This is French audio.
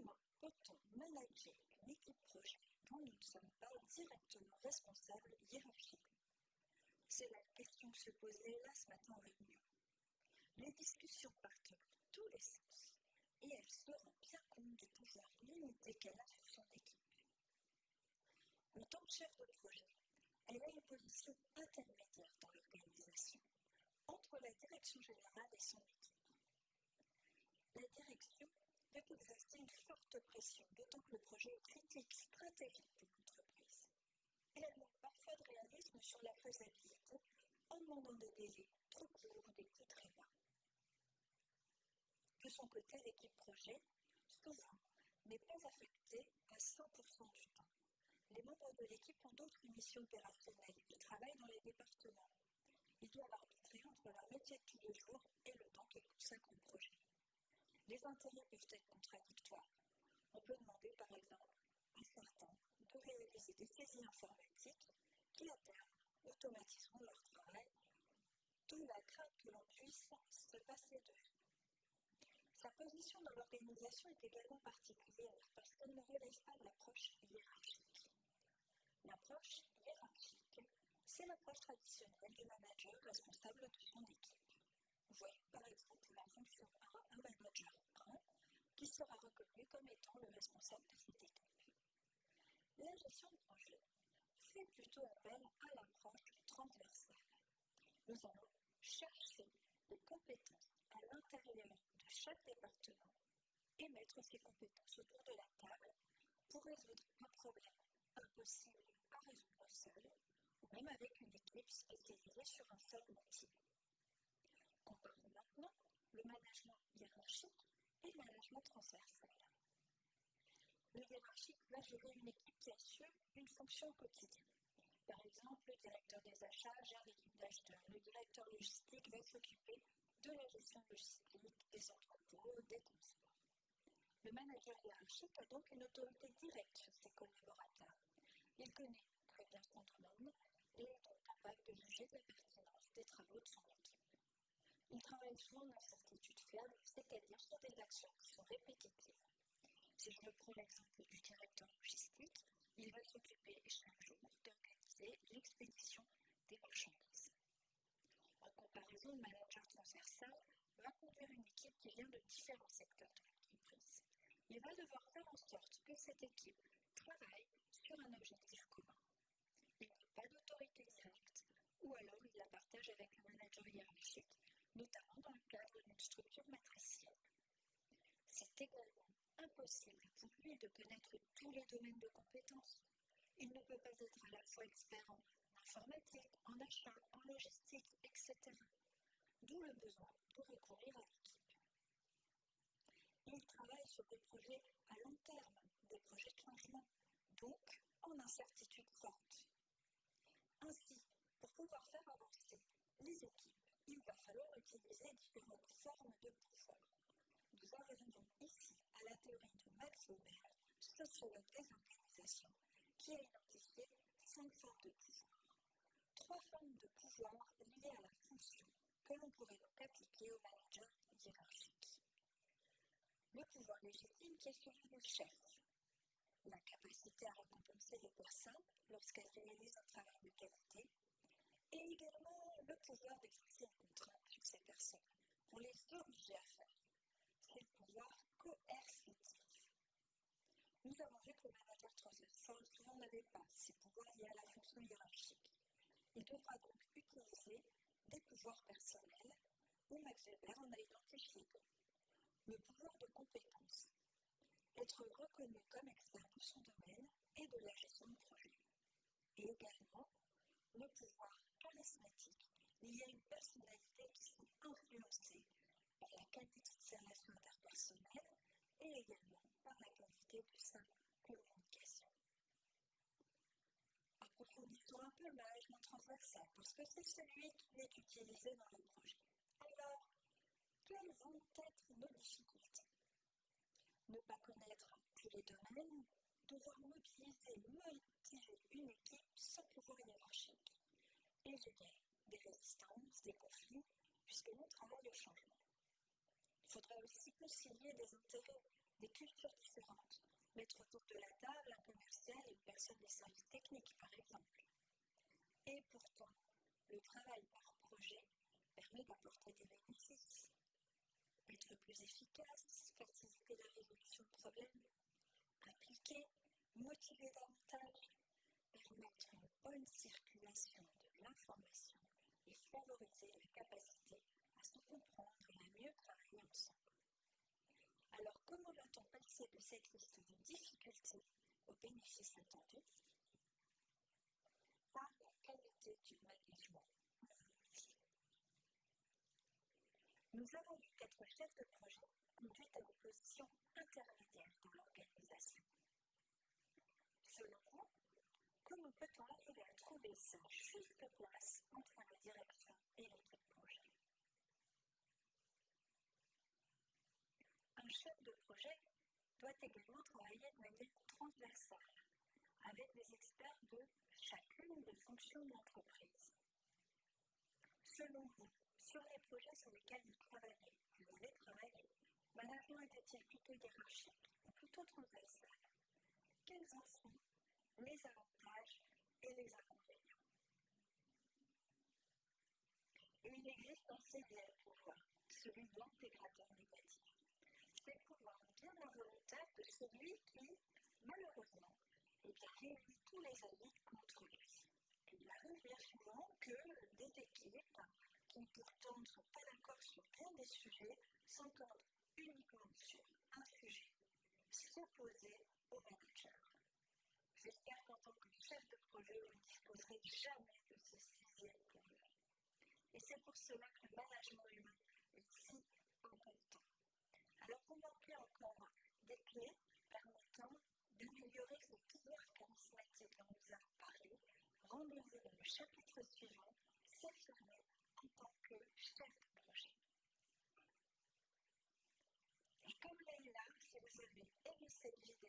comment peut-on manager une équipe projet dont nous ne sommes pas directement responsables hiérarchiquement C'est la question que se posait là ce matin en réunion. Les discussions partent dans tous les sens et elle se rend bien compte du pouvoir limité qu'elle a sur son équipe. En tant que chef de projet, elle a une position intermédiaire dans l'organisation, entre la direction générale et son équipe. La direction peut exercer une forte pression, d'autant que le projet est critique, stratégique pour l'entreprise. Et elle manque parfois de réalisme sur la faisabilité en demandant des délais trop courts ou des coûts très bas. De son côté, l'équipe projet, souvent, n'est pas affectée à 100% du temps. Les membres de l'équipe ont d'autres missions opérationnelles. Ils travaillent dans les départements. Ils doivent arbitrer entre leur métier de tous les jours et le temps qu'ils consacrent au projet. Les intérêts peuvent être contradictoires. On peut demander, par exemple, à certains de réaliser des saisies informatiques qui, à terme, automatiseront leur travail, d'où la crainte que l'on puisse se passer d'eux. Sa position dans l'organisation est également particulière parce qu'elle ne relève pas l'approche hiérarchique. L'approche hiérarchique, c'est l'approche traditionnelle du manager responsable de son équipe. Voyez par exemple la fonction 1, un manager 1, qui sera reconnu comme étant le responsable de cette équipe. La gestion de projet fait plutôt appel à l'approche transversale. Nous allons chercher des compétences à l'intérieur de chaque département et mettre ces compétences autour de la table pour résoudre un problème impossible à résoudre seul ou même avec une équipe spécialisée sur un seul outil. Comparons maintenant le management hiérarchique et le management transversal. Le hiérarchique va gérer une équipe qui assure une fonction quotidienne. Par exemple, le directeur des achats gère l'équipe d'acheteurs. Le directeur logistique va s'occuper de la gestion logistique, des entrepôts, des transports. Le manager hiérarchique a donc une autorité directe sur ses collaborateurs. Il connaît très bien son domaine et est donc capable de juger de la pertinence des travaux de son équipe. Il travaille souvent en incertitude fiable, c'est-à-dire sur des actions qui sont répétitives. Si je prends l'exemple du directeur logistique, il va s'occuper chaque jour d'organiser l'expédition des marchandises. En comparaison, le manager transversal va conduire une équipe qui vient de différents secteurs de l'entreprise. Il va devoir faire en sorte que cette équipe travaille sur un objectif commun. Il n'a pas d'autorité directe, ou alors il la partage avec le manager hiérarchique, notamment dans le cadre d'une structure matricielle. C'est également impossible pour lui de connaître tous les domaines de compétences. Il ne peut pas être à la fois expert en informatique, en achat, en logistique, etc. D'où le besoin de recourir à l'équipe. Il travaille sur des projets à long terme, des projets de changement, donc en incertitude forte. Ainsi, pour pouvoir faire avancer les équipes, il va falloir utiliser différentes formes de pouvoir. Nous arrivons ici à la théorie de Max Weber, sociologue des organisations, qui a identifié cinq formes de pouvoir trois formes de pouvoir liées à la fonction que l'on pourrait donc appliquer au manager hiérarchique. Le pouvoir légitime qui est celui du chef, la capacité à récompenser les personnes lorsqu'elles réalisent un travail de qualité, et également le pouvoir d'exercer une contrainte sur ces personnes pour les obliger à faire. C'est le pouvoir coercitif. Nous avons vu que le manager transversal souvent n'avait pas ces pouvoirs liés à la fonction hiérarchique. Il devra donc utiliser des pouvoirs personnels où Max Weber en a identifié le pouvoir de compétence, être reconnu comme expert de son domaine et de la gestion de projet, et également le pouvoir charismatique lié à une personnalité qui sont influencées par la qualité de ses relations interpersonnelles et également par la qualité de sa communication approfondissons un peu le management transversal, parce que c'est celui qui est utilisé dans le projet. Alors, quelles vont être nos difficultés? Ne pas connaître tous les domaines, devoir mobiliser, motiver une équipe sans pouvoir hiérarchique, des résistances, des conflits, puisque l'on travaille au changement. Il faudra aussi concilier des intérêts des cultures différentes, mettre autour de la table un commercial et une personne des services techniques, par exemple. Et pourtant, le travail par projet permet d'apporter des bénéfices, être plus efficace, faciliter la résolution de problèmes, impliquer, motiver davantage, permettre une bonne circulation de l'information et favoriser la capacité à se comprendre et à mieux travailler ensemble. Alors, comment va-t-on passer de cette liste de difficultés aux bénéfices attendus Par la qualité du management. Nous avons vu qu'être chef de projet conduit à une position intermédiaire dans l'organisation. Selon vous, comment peut-on arriver à trouver sa juste place entre la direction et l'équipe projet Un chef de projet doit également travailler de manière transversale avec des experts de chacune des fonctions de l'entreprise. Selon vous, sur les projets sur lesquels vous travaillez, vous avez travaillé, management était-il plutôt hiérarchique ou plutôt transversal Quels en sont les avantages et les inconvénients il existe un CDL pouvoir, celui de l'intégrateur négatif. C'est le pouvoir bien involontaire de celui qui, malheureusement, eh bien, réunit tous les amis contre lui. Il arrive bien souvent que des équipes qui pourtant ne sont pas d'accord sur bien des sujets s'entendent uniquement sur un sujet, s'opposer au manager. J'espère qu'en tant que chef de projet, vous ne disposerez jamais de ce sixième pouvoir. Et c'est pour cela que le management humain est si important. Alors, on manquait encore des clés permettant d'améliorer ce pouvoir charismatique dont nous avons parlé? Rendez-vous dans le chapitre suivant, s'affirmer en tant que chef de projet. Et comme Leïla, si vous avez aimé cette vidéo,